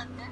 안 돼?